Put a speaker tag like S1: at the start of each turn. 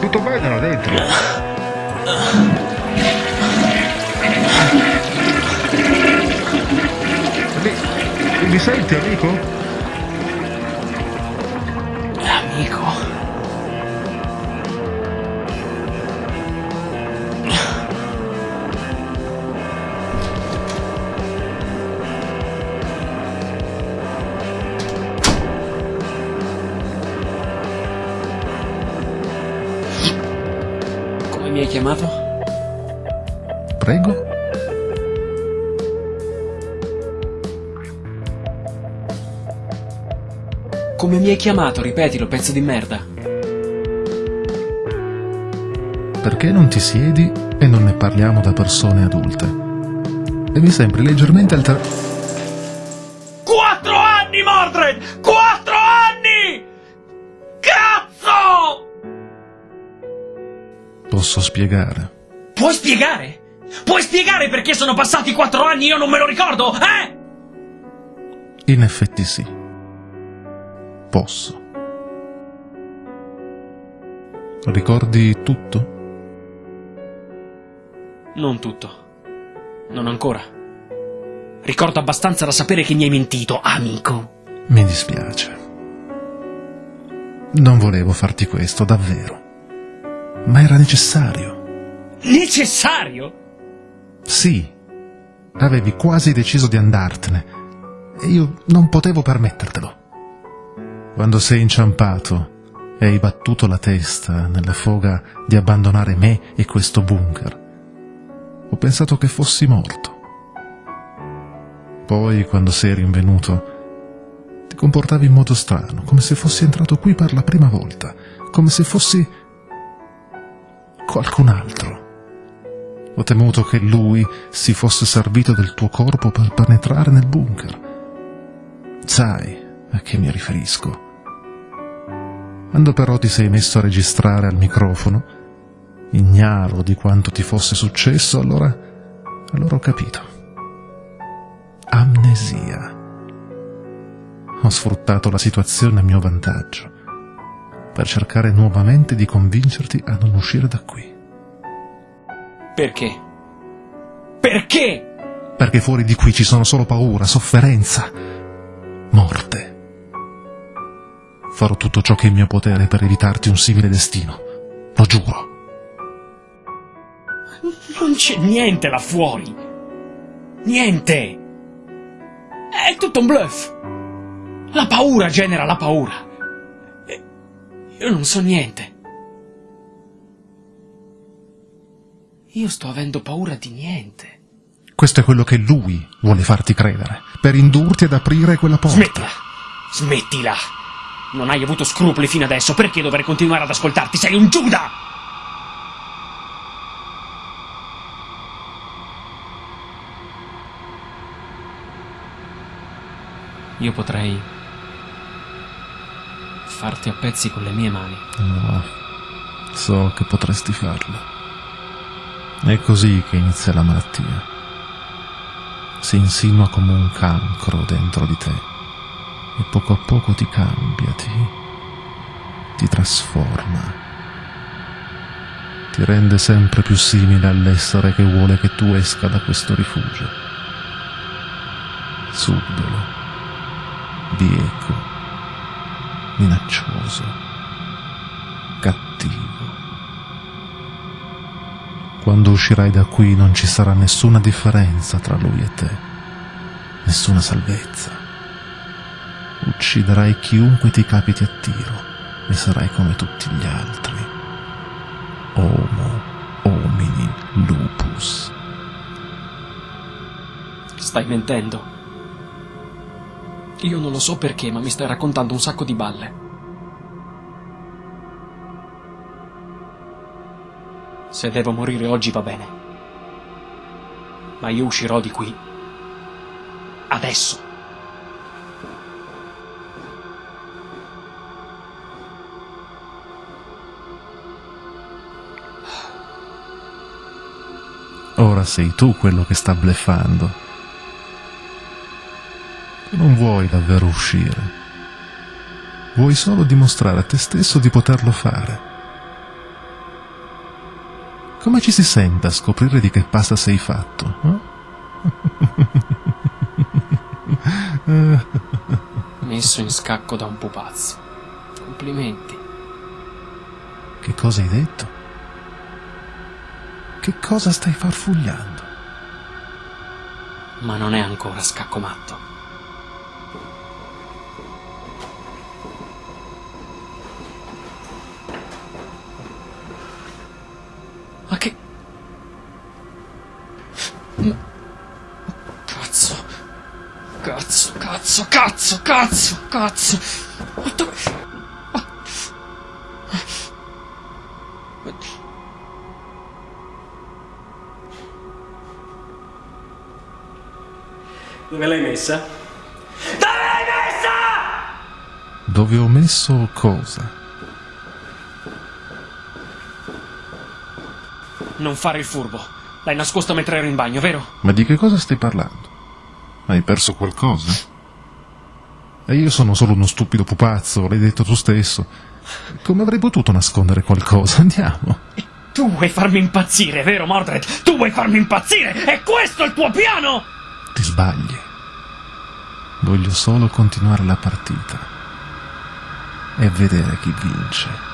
S1: Tutto bene là dentro? Mi, mi senti amico?
S2: Amico. Mi hai chiamato?
S1: Prego?
S2: Come mi hai chiamato? Ripetilo, pezzo di merda.
S1: Perché non ti siedi e non ne parliamo da persone adulte? E mi sembri leggermente alter...
S2: Quattro anni, Mordred!
S1: Posso spiegare.
S2: Puoi spiegare? Puoi spiegare perché sono passati quattro anni e io non me lo ricordo, eh?
S1: In effetti sì. Posso. Ricordi tutto?
S2: Non tutto. Non ancora. Ricordo abbastanza da sapere che mi hai mentito, amico.
S1: Mi dispiace. Non volevo farti questo, davvero. Ma era necessario.
S2: Necessario?
S1: Sì. Avevi quasi deciso di andartene. E io non potevo permettertelo. Quando sei inciampato e hai battuto la testa nella foga di abbandonare me e questo bunker, ho pensato che fossi morto. Poi, quando sei rinvenuto, ti comportavi in modo strano, come se fossi entrato qui per la prima volta, come se fossi qualcun altro. Ho temuto che lui si fosse servito del tuo corpo per penetrare nel bunker. Sai a che mi riferisco. Quando però ti sei messo a registrare al microfono, ignaro di quanto ti fosse successo, allora, allora ho capito. Amnesia. Ho sfruttato la situazione a mio vantaggio per cercare nuovamente di convincerti a non uscire da qui.
S2: Perché? Perché?
S1: Perché fuori di qui ci sono solo paura, sofferenza, morte. Farò tutto ciò che è in mio potere per evitarti un simile destino. Lo giuro.
S2: Non c'è niente là fuori. Niente. È tutto un bluff. La paura genera la paura. Io non so niente. Io sto avendo paura di niente.
S1: Questo è quello che lui vuole farti credere, per indurti ad aprire quella porta.
S2: Smettila. Smettila. Non hai avuto scrupoli fino adesso. Perché dovrei continuare ad ascoltarti? Sei un Giuda! Io potrei farti a pezzi con le mie mani.
S1: No, so che potresti farlo. È così che inizia la malattia. Si insinua come un cancro dentro di te e poco a poco ti cambia, ti, ti trasforma, ti rende sempre più simile all'essere che vuole che tu esca da questo rifugio. Subdolo, bieco, minaccioso, cattivo. Quando uscirai da qui non ci sarà nessuna differenza tra lui e te, nessuna salvezza. Ucciderai chiunque ti capiti a tiro e sarai come tutti gli altri. Homo homini lupus.
S2: Stai mentendo. Io non lo so perché, ma mi stai raccontando un sacco di balle. Se devo morire oggi va bene. Ma io uscirò di qui. Adesso.
S1: Ora sei tu quello che sta bleffando. Non vuoi davvero uscire. Vuoi solo dimostrare a te stesso di poterlo fare. Come ci si sente a scoprire di che pasta sei fatto? Eh?
S2: Messo in scacco da un pupazzo. Complimenti.
S1: Che cosa hai detto? Che cosa stai farfugliando?
S2: Ma non è ancora scacco matto. Cazzo, cazzo, cazzo, cazzo, cazzo. Ma dove... Ma...
S3: Dove l'hai messa?
S2: Dove l'hai messa?
S1: Dove ho messo cosa?
S2: Non fare il furbo. L'hai nascosta mentre ero in bagno, vero?
S1: Ma di che cosa stai parlando? Hai perso qualcosa? E io sono solo uno stupido pupazzo, l'hai detto tu stesso. Come avrei potuto nascondere qualcosa? Andiamo.
S2: Tu vuoi farmi impazzire, vero Mordred? Tu vuoi farmi impazzire? È questo il tuo piano?
S1: Ti sbagli. Voglio solo continuare la partita e vedere chi vince.